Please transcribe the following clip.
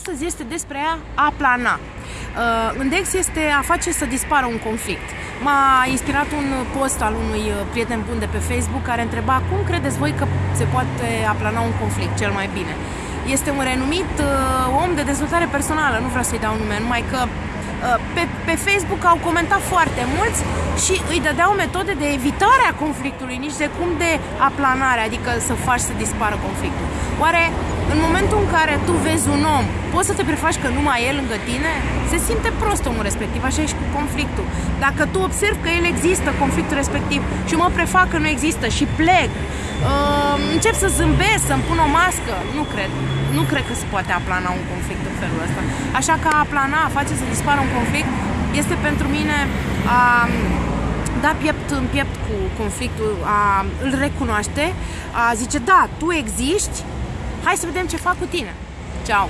Astăzi este despre a plana. Uh, Index este a face să dispară un conflict. M-a inspirat un post al unui uh, prieten bun de pe Facebook care întreba cum credeți voi că se poate aplana un conflict cel mai bine. Este un renumit uh, om de dezvoltare personală, nu vreau să-i dau nume, numai că uh, pe, pe Facebook au comentat foarte mulți și îi dădeau metode de evitare a conflictului, nici de cum de aplanare, adică să faci să dispară conflictul. Oare în momentul în care tu vezi un om, poți să te prefaci că numai el lângă tine? Se simte prost omul respectiv, așa e și cu conflictul. Dacă tu observi că el există, conflictul respectiv, și mă prefac că nu există și plec, uh, încep să zâmbesc, să-mi pun o mască, nu cred. Nu cred că se poate aplana un conflict în felul ăsta. Așa că a aplana, a face să dispară un conflict, este pentru mine a da piept în piept cu conflictul, a îl recunoaște, a zice, da, tu existi, hai să vedem ce fac cu tine. Ciao!